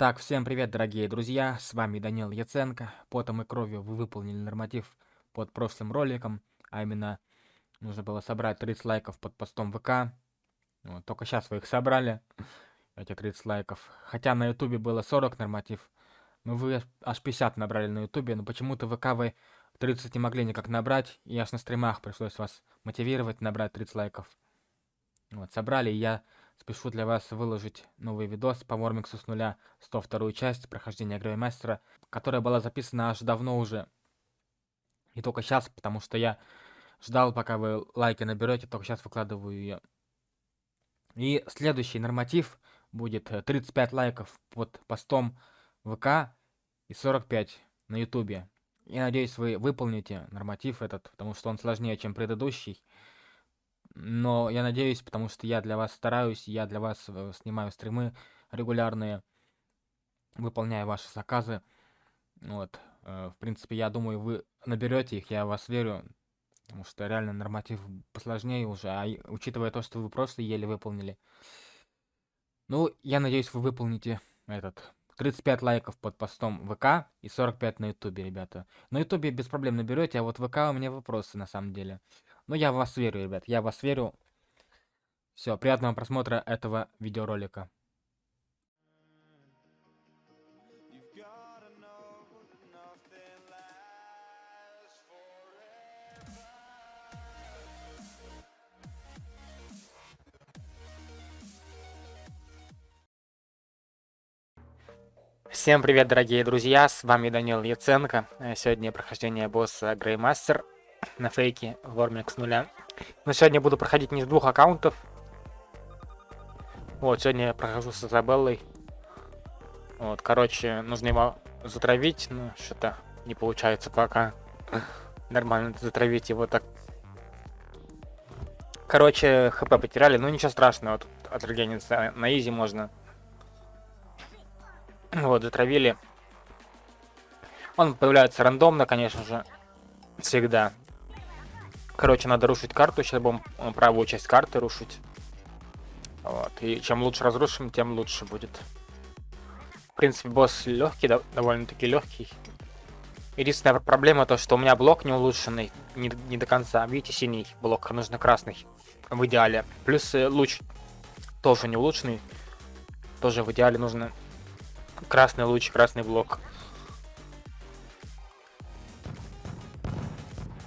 Так, всем привет, дорогие друзья, с вами Данил Яценко. Потом и кровью вы выполнили норматив под прошлым роликом, а именно нужно было собрать 30 лайков под постом ВК. Вот, только сейчас вы их собрали, эти 30 лайков. Хотя на ютубе было 40 норматив, но вы аж 50 набрали на ютубе, но почему-то ВК вы 30 не могли никак набрать, и аж на стримах пришлось вас мотивировать набрать 30 лайков. Вот, собрали, и я Спешу для вас выложить новый видос по Вормиксу с нуля, 102 часть прохождения Греймастера, которая была записана аж давно уже. И только сейчас, потому что я ждал, пока вы лайки наберете, только сейчас выкладываю ее. И следующий норматив будет 35 лайков под постом ВК и 45 на Ютубе. Я надеюсь, вы выполните норматив этот, потому что он сложнее, чем предыдущий. Но я надеюсь, потому что я для вас стараюсь, я для вас э, снимаю стримы регулярные, выполняю ваши заказы. Вот. Э, в принципе, я думаю, вы наберете их, я вас верю. Потому что реально норматив посложнее уже, а учитывая то, что вы просто еле выполнили. Ну, я надеюсь, вы выполните этот 35 лайков под постом ВК и 45 на Ютубе, ребята. На Ютубе без проблем наберете, а вот ВК у меня вопросы на самом деле. Ну, я в вас верю, ребят, я в вас верю. Все, приятного просмотра этого видеоролика. Всем привет, дорогие друзья, с вами Данил Яценко. Сегодня прохождение босса Греймастер на фейке Вормик с нуля. Но сегодня буду проходить не с двух аккаунтов. Вот, сегодня я прохожу с Изабеллой. Вот, короче, нужно его затравить, но что-то не получается пока нормально затравить его так. Короче, хп потеряли, но ничего страшного, тут отрегениться на изи можно. Вот, затравили. Он появляется рандомно, конечно же, всегда. Короче, надо рушить карту. Сейчас будем э, правую часть карты рушить. Вот. И чем лучше разрушим, тем лучше будет. В принципе, босс легкий, довольно-таки легкий. Единственная проблема то, что у меня блок не улучшенный, не, не до конца. Видите, синий блок, нужно красный в идеале. Плюс э, луч тоже не улучшенный. Тоже в идеале нужно красный луч, красный блок.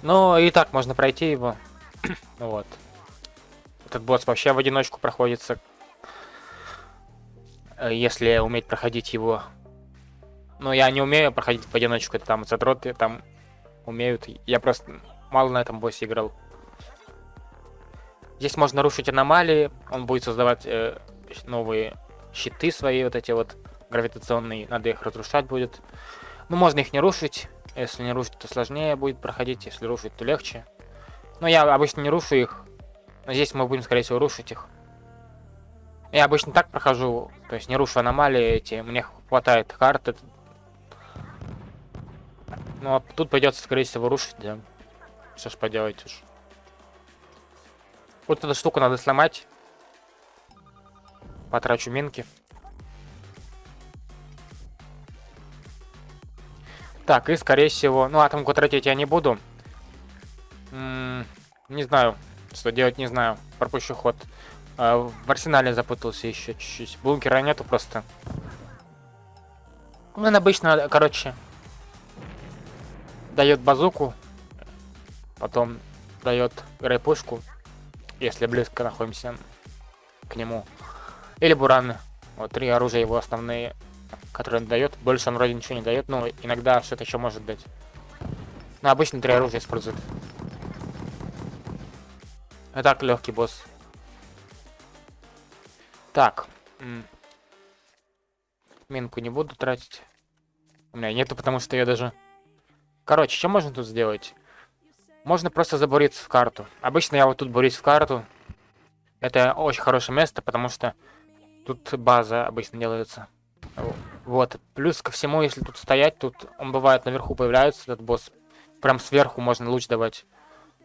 Ну, и так можно пройти его. вот. Этот босс вообще в одиночку проходится. Э, если уметь проходить его. Но я не умею проходить в одиночку. Это там задроты там умеют. Я просто мало на этом боссе играл. Здесь можно рушить аномалии. Он будет создавать э, новые щиты свои, вот эти вот гравитационные. Надо их разрушать будет. Ну, можно их не рушить. Если не рушить, то сложнее будет проходить, если рушить, то легче. Но я обычно не рушу их. Но здесь мы будем, скорее всего, рушить их. Я обычно так прохожу, то есть не рушу аномалии эти, мне хватает карты. Ну, а тут придется, скорее всего, рушить, да. Что ж поделать уж. Вот эту штуку надо сломать. Потрачу минки. Так, и скорее всего... Ну, атомку тратить я не буду. М -м не знаю, что делать, не знаю. Пропущу ход. А, в арсенале запутался еще чуть-чуть. Бункера нету просто. Ну, он обычно, короче, дает базуку. Потом дает грейпушку, если близко находимся к нему. Или бураны. Вот три оружия его основные который он дает. Больше он вроде ничего не дает, но иногда что-то еще может дать. Но обычно три оружия используют. А так, легкий босс. Так. Минку не буду тратить. У меня нету, потому что я даже... Короче, что можно тут сделать? Можно просто забуриться в карту. Обычно я вот тут бурюсь в карту. Это очень хорошее место, потому что тут база обычно делается. Вот. Плюс ко всему, если тут стоять, тут он бывает наверху появляется, этот босс. Прям сверху можно луч давать.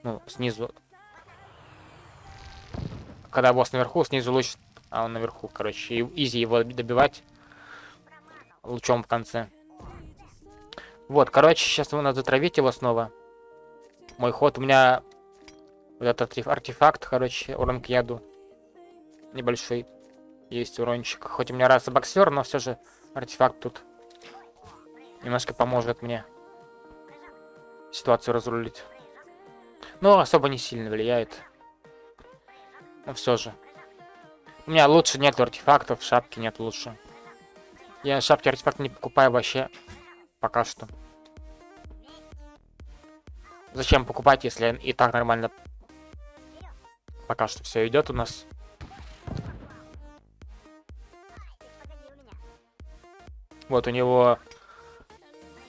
Ну, снизу. Когда босс наверху, снизу луч, а он наверху, короче. И изи его добивать. лучом в конце. Вот, короче, сейчас надо затравить его снова. Мой ход, у меня вот этот артефакт, короче, урон к яду. Небольшой есть урончик. Хоть у меня раз боксер, но все же артефакт тут немножко поможет мне ситуацию разрулить. Но особо не сильно влияет. Но все же. У меня лучше нет артефактов, шапки нет лучше. Я шапки артефакты не покупаю вообще пока что. Зачем покупать, если и так нормально пока что все идет у нас. Вот у него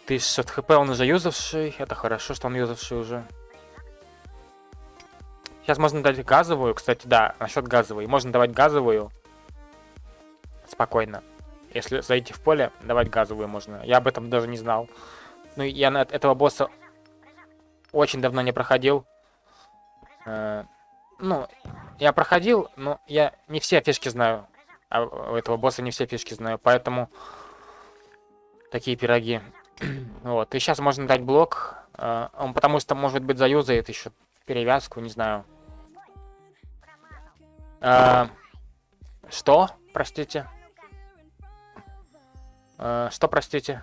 1600 хп, он уже юзавший. Это хорошо, что он юзавший уже. Сейчас можно дать газовую. Кстати, да, насчет газовой. Можно давать газовую. Спокойно. Если зайти в поле, давать газовую можно. Я об этом даже не знал. Ну, я на этого босса очень давно не проходил. Э, ну, я проходил, но я не все фишки знаю. А у этого босса не все фишки знаю, поэтому такие пироги. вот, и сейчас можно дать блок. Э, он потому что, может быть, заюзает еще перевязку, не знаю. Э, что? Простите. Э, что, простите?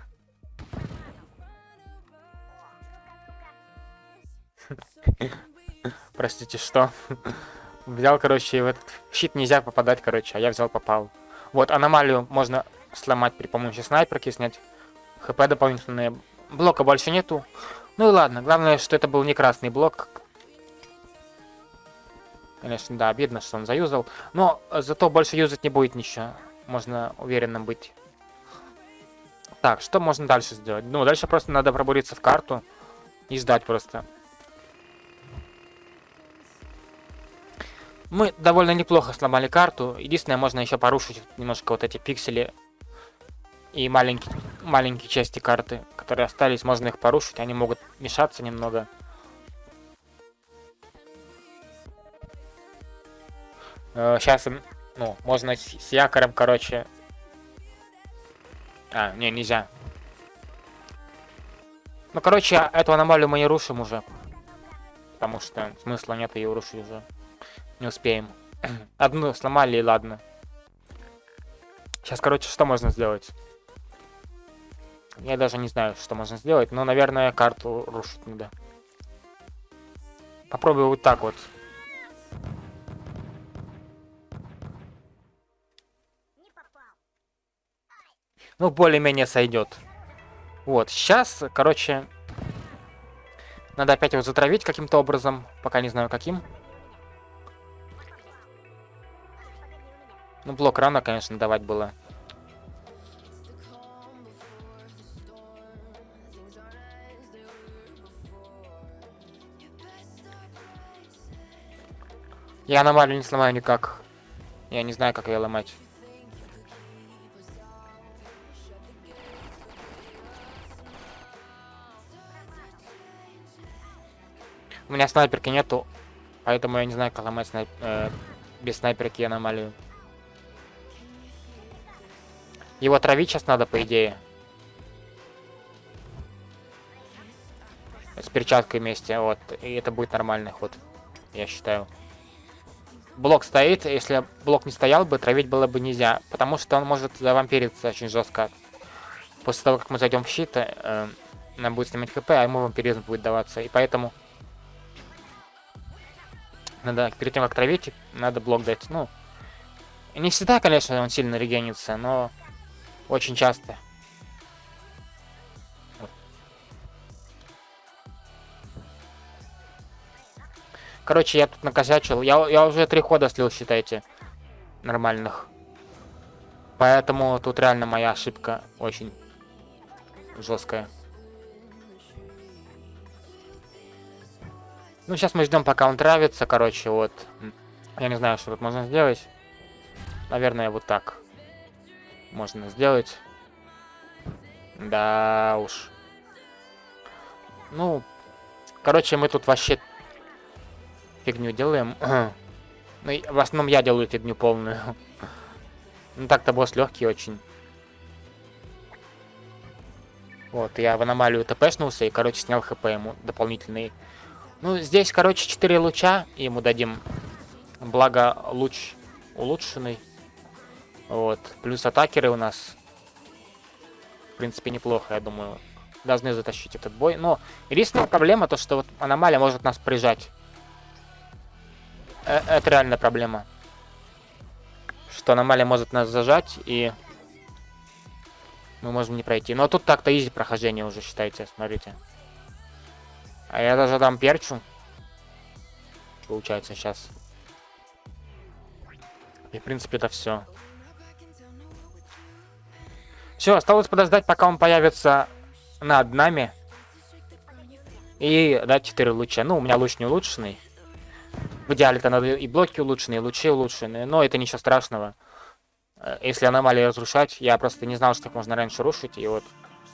Простите, что? взял, короче, в этот щит нельзя попадать, короче, а я взял, попал. Вот, аномалию можно сломать при помощи снайперки, снять хп дополнительные. Блока больше нету. Ну и ладно, главное, что это был не красный блок. Конечно, да, обидно, что он заюзал. Но зато больше юзать не будет ничего. Можно уверенным быть. Так, что можно дальше сделать? Ну, дальше просто надо пробуриться в карту и ждать просто. Мы довольно неплохо сломали карту. Единственное, можно еще порушить немножко вот эти пиксели и маленькие, маленькие части карты, которые остались, можно их порушить. Они могут мешаться немного. Сейчас, э, ну, можно с, якорем, короче... А, не, нельзя. Ну, короче, эту аномалию мы не рушим уже. Потому что смысла нет ее рушить уже. Не успеем. Одну сломали и ладно. Сейчас, короче, что можно сделать? Я даже не знаю, что можно сделать, но, наверное, карту рушить надо. Попробую вот так вот. Ну, более-менее сойдет. Вот, сейчас, короче, надо опять его затравить каким-то образом, пока не знаю каким. Ну, блок рано, конечно, давать было. Я аномалию не сломаю никак. Я не знаю, как ее ломать. У меня снайперки нету, поэтому я не знаю, как ломать снайп... э, без снайперки аномалию. Его травить сейчас надо, по идее. С перчаткой вместе, вот. И это будет нормальный ход, я считаю блок стоит, если блок не стоял бы, травить было бы нельзя, потому что он может завампириться очень жестко. После того, как мы зайдем в щит, э, нам будет снимать хп, а ему вампиризм будет даваться, и поэтому надо, перед тем, как травить, надо блок дать, ну, не всегда, конечно, он сильно регенится, но очень часто. Короче, я тут накосячил. Я, я уже три хода слил, считайте. Нормальных. Поэтому тут реально моя ошибка очень жесткая. Ну, сейчас мы ждем, пока он травится, короче, вот. Я не знаю, что тут можно сделать. Наверное, вот так. Можно сделать. Да уж. Ну, короче, мы тут вообще фигню делаем. ну, в основном я делаю фигню полную. ну, так-то босс легкий очень. Вот, я в аномалию тпшнулся и, короче, снял хп ему дополнительный. Ну, здесь, короче, 4 луча ему дадим. Благо, луч улучшенный. Вот. Плюс атакеры у нас. В принципе, неплохо, я думаю. Должны затащить этот бой. Но единственная проблема, то что вот аномалия может нас прижать. Э это реальная проблема. Что аномалия может нас зажать и мы можем не пройти. Но тут так-то изи прохождение уже, считайте, смотрите. А я даже дам перчу. Получается сейчас. И, в принципе, это все. Все, осталось подождать, пока он появится над нами. И дать 4 луча. Ну, у меня луч не улучшенный. В идеале-то надо и блоки улучшенные, и лучи улучшенные. Но это ничего страшного. Э, если аномалии разрушать, я просто не знал, что их можно раньше рушить, и вот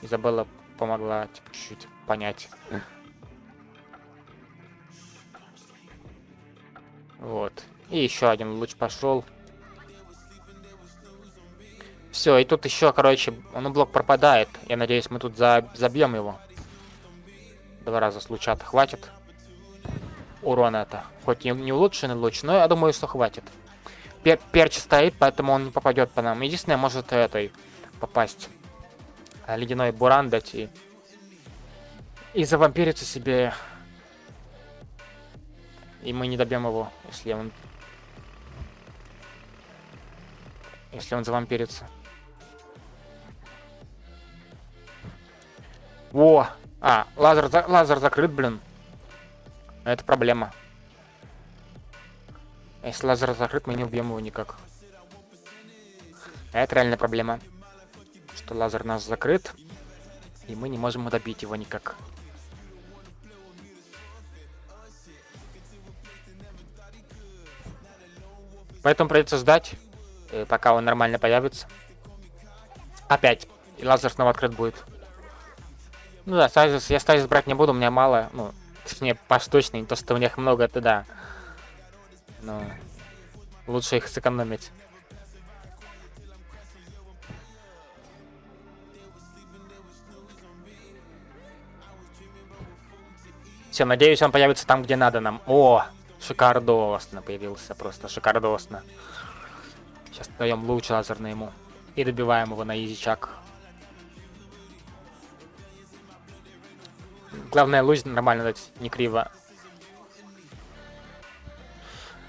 Изабелла помогла типа, чуть-чуть понять. Вот. И еще один луч пошел. Все, и тут еще, короче, ну блок пропадает. Я надеюсь, мы тут за забьем его. Два раза с хватит. Урона это. Хоть и не улучшенный луч, но я думаю, что хватит пер перч стоит, поэтому он не попадет по нам. Единственное, может этой попасть. А, ледяной буран дать и... И завампириться себе. И мы не добьем его, если он... Если он завампирится. Во! А, лазер, лазер закрыт, блин. Это проблема. Если лазер закрыт, мы не убьем его никак. Это реальная проблема. Что лазер у нас закрыт. И мы не можем добить его никак. Поэтому придется ждать, э, пока он нормально появится. Опять. И лазер снова открыт будет. Ну да, стазис, я стазис брать не буду, у меня мало. Ну, точнее, поштучный, не то, что у них много, это да. Но лучше их сэкономить. Все, надеюсь, он появится там, где надо нам. О, шикардосно появился, просто шикардосно. Сейчас даем луч лазерный ему. И добиваем его на изичак. Главное, луч нормально дать, не криво.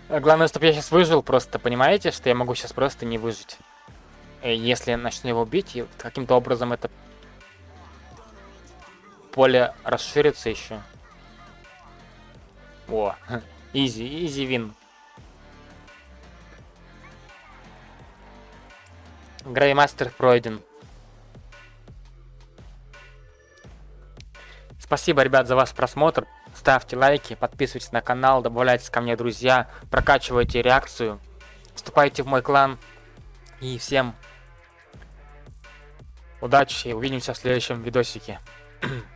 Главное, чтобы я сейчас выжил просто, понимаете, что я могу сейчас просто не выжить. Э, если я начну его бить, и каким-то образом это поле расширится еще. О, изи, изи вин. Греймастер пройден. Спасибо, ребят, за ваш просмотр. Ставьте лайки, подписывайтесь на канал, добавляйтесь ко мне, друзья, прокачивайте реакцию, вступайте в мой клан. И всем удачи и увидимся в следующем видосике.